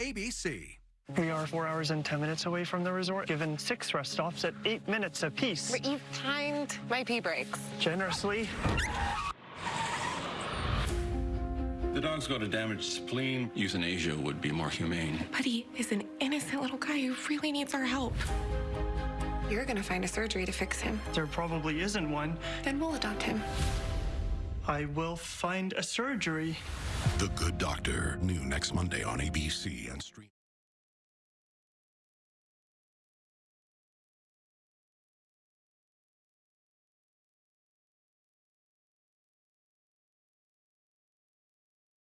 ABC. We are four hours and 10 minutes away from the resort, given six rest stops at eight minutes apiece. But you've timed my pee breaks. Generously. The dog's got a damaged spleen. Euthanasia would be more humane. Buddy is an innocent little guy who really needs our help. You're gonna find a surgery to fix him. There probably isn't one. Then we'll adopt him. I will find a surgery. The Good Doctor, new next Monday on ABC and stream.